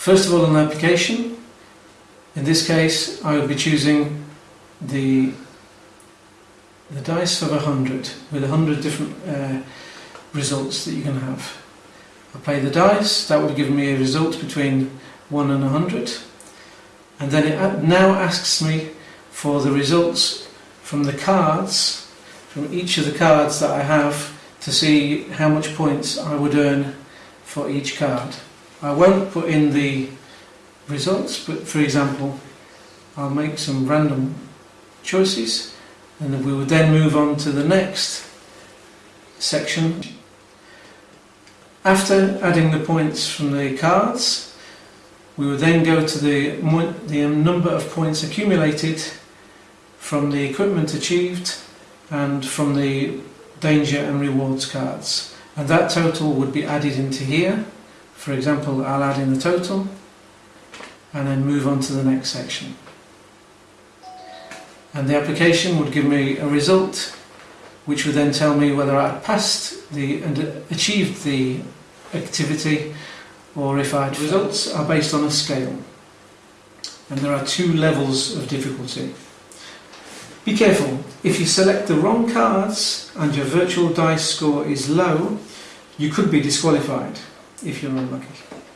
First of all an application. In this case I would be choosing the the dice of 100 with 100 different uh, results that you can have. I play the dice, that would give me a result between 1 and 100 and then it now asks me for the results from the cards, from each of the cards that I have to see how much points I would earn for each card. I won't put in the results but for example I'll make some random choices and we will then move on to the next section. After adding the points from the cards, we would then go to the, the um, number of points accumulated from the equipment achieved and from the danger and rewards cards. And that total would be added into here. For example, I'll add in the total and then move on to the next section. And the application would give me a result which would then tell me whether I passed the and achieved the activity or if I'd results are based on a scale. And there are two levels of difficulty. Be careful, if you select the wrong cards and your virtual dice score is low you could be disqualified if you're unlucky.